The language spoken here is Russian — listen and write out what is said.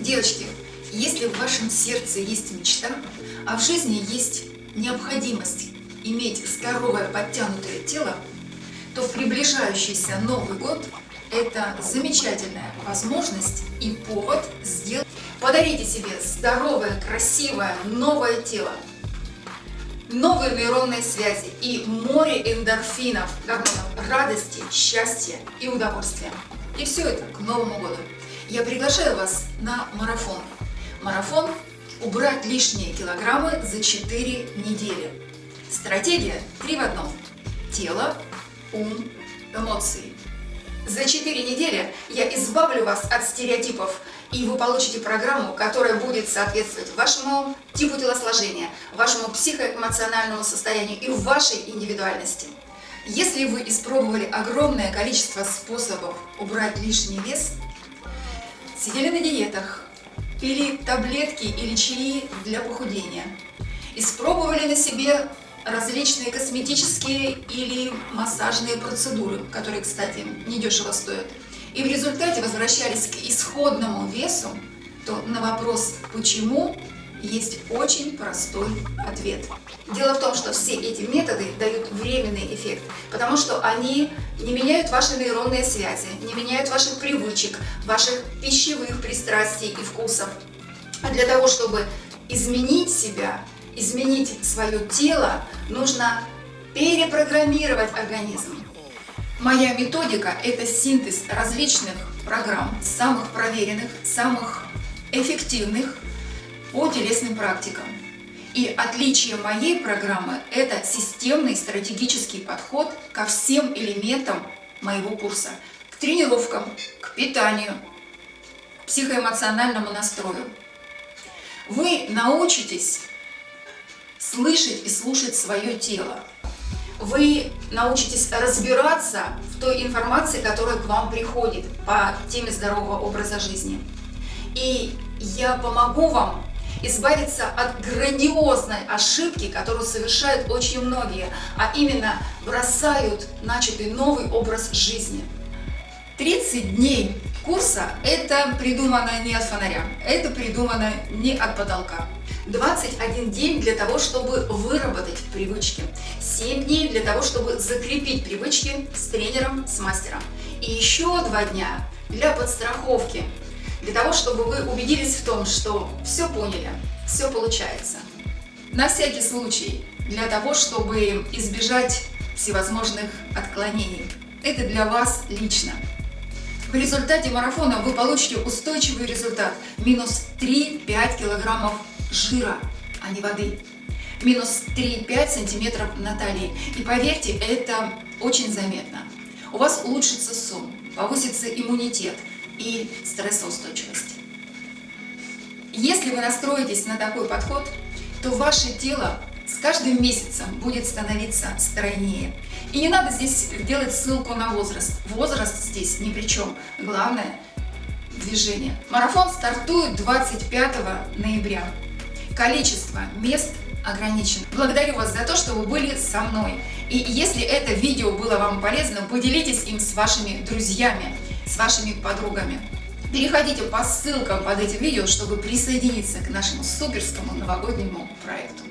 Девочки, если в вашем сердце есть мечта, а в жизни есть необходимость иметь здоровое подтянутое тело, то приближающийся Новый год это замечательная возможность и повод сделать. Подарите себе здоровое, красивое, новое тело, новые нейронные связи и море эндорфинов, гормонов радости, счастья и удовольствия. И все это к Новому году. Я приглашаю вас на марафон. Марафон «Убрать лишние килограммы за 4 недели». Стратегия 3 в одном. Тело, ум, эмоции. За 4 недели я избавлю вас от стереотипов, и вы получите программу, которая будет соответствовать вашему типу телосложения, вашему психоэмоциональному состоянию и вашей индивидуальности. Если вы испробовали огромное количество способов убрать лишний вес, сидели на диетах, пили таблетки или чаи для похудения, испробовали на себе различные косметические или массажные процедуры, которые, кстати, недешево стоят, и в результате возвращались к исходному весу, то на вопрос «почему?» Есть очень простой ответ. Дело в том, что все эти методы дают временный эффект, потому что они не меняют ваши нейронные связи, не меняют ваших привычек, ваших пищевых пристрастий и вкусов. А для того, чтобы изменить себя, изменить свое тело, нужно перепрограммировать организм. Моя методика – это синтез различных программ, самых проверенных, самых эффективных по телесным практикам. И отличие моей программы – это системный стратегический подход ко всем элементам моего курса. К тренировкам, к питанию, к психоэмоциональному настрою. Вы научитесь слышать и слушать свое тело. Вы научитесь разбираться в той информации, которая к вам приходит по теме здорового образа жизни. И я помогу вам избавиться от грандиозной ошибки, которую совершают очень многие, а именно бросают начатый новый образ жизни. 30 дней курса – это придумано не от фонаря, это придумано не от потолка. 21 день для того, чтобы выработать привычки, 7 дней для того, чтобы закрепить привычки с тренером, с мастером. И еще 2 дня для подстраховки, для того, чтобы вы убедились в том, что все поняли, все получается. На всякий случай, для того, чтобы избежать всевозможных отклонений. Это для вас лично. В результате марафона вы получите устойчивый результат. Минус 3-5 килограммов жира, а не воды. Минус 3-5 сантиметров на талии. И поверьте, это очень заметно. У вас улучшится сон, повысится иммунитет, и стрессоустойчивости. Если вы настроитесь на такой подход, то ваше тело с каждым месяцем будет становиться стройнее. И не надо здесь делать ссылку на возраст. Возраст здесь ни при чем. Главное – движение. Марафон стартует 25 ноября. Количество мест ограничено. Благодарю вас за то, что вы были со мной. И если это видео было вам полезно, поделитесь им с вашими друзьями с вашими подругами. Переходите по ссылкам под этим видео, чтобы присоединиться к нашему суперскому новогоднему проекту.